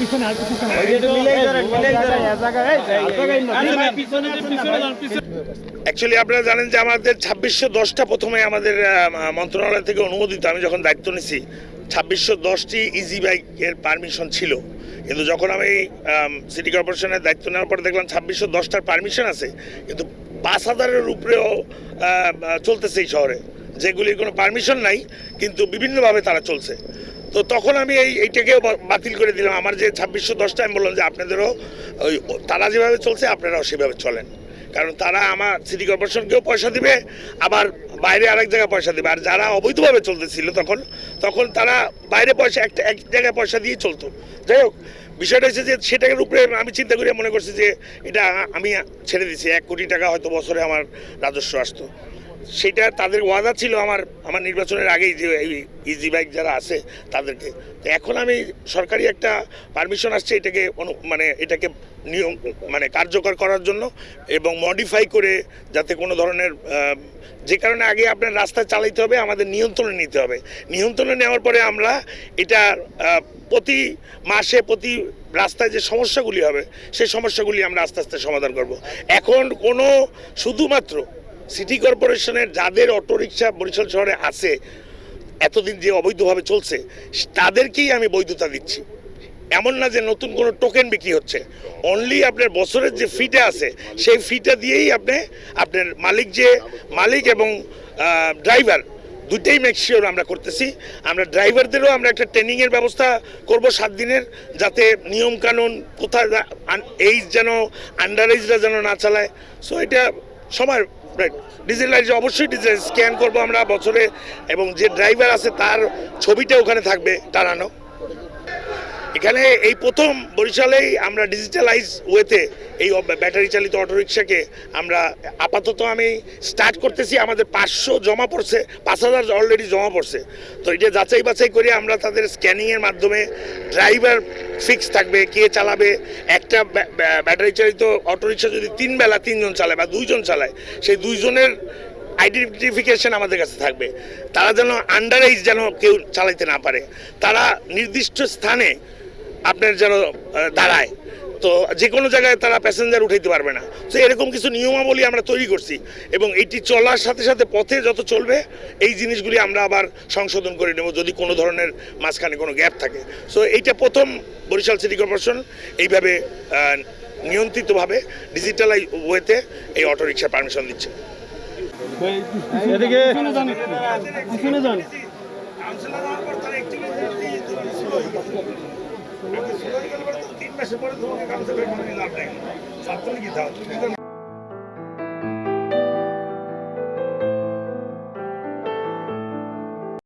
পিছনে আর পিছনে অ্যাকচুয়ালি আপনারা জানেন যে আমাদের ছাব্বিশশো দশটা প্রথমে আমাদের মন্ত্রণালয় থেকে অনুমোদিত আমি যখন দায়িত্ব নিছি ছাব্বিশশো দশটি ইজি বাইকের পারমিশন ছিল। কিন্তু যখন আমি সিটি কর্পোরেশনের দায়িত্ব নেওয়ার পরে দেখলাম ছাব্বিশশো দশটার পারমিশন আছে কিন্তু পাঁচ হাজারের উপরেও চলতেছে এই শহরে। যেগুলির কোনো পারমিশন নাই কিন্তু বিভিন্নভাবে তারা চলছে। তো তখন আমি এই এইটাকেও বাতিল করে দিলাম। আমার যে ছাব্বিশশো দশটা আমি বললাম যে আপনাদেরও ওই তারা যেভাবে চলছে আপনারাও সেভাবে চলেন। কারণ তারা আমার সিটি কর্পোরেশনকেও পয়সা দিবে, আবার বাইরে আরেক জায়গায় পয়সা দিবে। আর যারা অবৈধভাবে চলতেছিল তখন তখন তারা বাইরে পয়সা, একটা, এক জায়গায় পয়সা দিয়ে চলতো। যাই হোক, বিষয়টা হচ্ছে যে সেটার উপরে আমি চিন্তা করে মনে করছি যে এটা আমি ছেড়ে দিছি। এক কোটি টাকা হয়তো বছরে আমার রাজস্ব আসতো। সেটা তাদের ওয়াদা ছিল আমার আমার নির্বাচনের আগেই যে ইজি বাইক যারা আছে তাদেরকে। এখন আমি সরকারি একটা পারমিশন আসছে এটাকে মানে এটাকে নিয়ম মানে কার্যকর করার জন্য এবং মডিফাই করে যাতে কোনো ধরনের যে কারণে আগে আপনার রাস্তায় চালাইতে হবে, আমাদের নিয়ন্ত্রণে নিতে হবে। নিয়ন্ত্রণে নেওয়ার পরে আমরা এটা প্রতি মাসে প্রতি রাস্তায় যে সমস্যাগুলি হবে সেই সমস্যাগুলি আমরা আস্তে আস্তে সমাধান করব। এখন কোনো শুধুমাত্র সিটি কর্পোরেশনের যাদের অটোরিকশা বরিশাল শহরে আছে, এতদিন যে অবৈধভাবে চলছে, তাদেরকেই আমি বৈধতা দিচ্ছি। এমন না যে নতুন কোনো টোকেন বিক্রি হচ্ছে। অনলি আপনার বছরের যে ফিটা আছে, সেই ফিটা দিয়েই আপনি, আপনার মালিক যে মালিক এবং ড্রাইভার দুইটাই মেকশিওর আমরা করতেছি। আমরা ড্রাইভারদেরও আমরা একটা ট্রেনিংয়ের ব্যবস্থা করব সাত দিনের, যাতে নিয়ম কানুন কোথায় এইজ যেন আন্ডার এইজরা যেন না চালায়। সো এটা সময় ডিজিটালাইজ অবশ্যই ডিজেল স্ক্যান করব আমরা বছরে এবং যে ড্রাইভার আছে তার ছবিটা ওখানে থাকবে টানানো এখানে এই প্রথম বরিশালেই আমরা ডিজিটালাইজ ওয়েতে এই ব্যাটারি চালিত অটোরিকশাকে আমরা আপাতত আমি স্টার্ট করতেছি, আমাদের পাঁচশো জমা পড়ছে, পাঁচ হাজার অলরেডি জমা পড়ছে। তো এটা যাচাই বাছাই করে আমরা তাদের স্ক্যানিংয়ের মাধ্যমে ড্রাইভার ফিক্স থাকবে, কে চালাবে। একটা ব্যা- ব্যা- ব্যাটারি চালিত অটোরিকশা যদি তিন বেলা তিনজন চালায় বা দুইজন চালায়, সেই দুইজনের আইডেন্টিফিকেশন আমাদের কাছে থাকবে। তারা যেন আন্ডার এইজ যেন কেউ চালাইতে না পারে। তারা নির্দিষ্ট স্থানে আপনার যেন দাঁড়ায়। তো যে কোনো জায়গায় তারা প্যাসেঞ্জার উঠাইতে পারবে না। তো এরকম কিছু নিয়মাবলী আমরা তৈরি করছি এবং এটি চলার সাথে সাথে পথে যত চলবে, এই জিনিসগুলি আমরা আবার সংশোধন করে নেব যদি কোনো ধরনের মাঝখানে কোনো গ্যাপ থাকে। সো এইটা প্রথম বরিশাল সিটি কর্পোরেশন এইভাবে নিয়ন্ত্রিতভাবে ডিজিটাল ওয়েতে এই অটোরিকশা পারমিশন দিচ্ছে। এদিকে। পিছনে যান তিন মাসের পরে তোমাকে করে লাভ নেই। ছাত্রলীগই দাও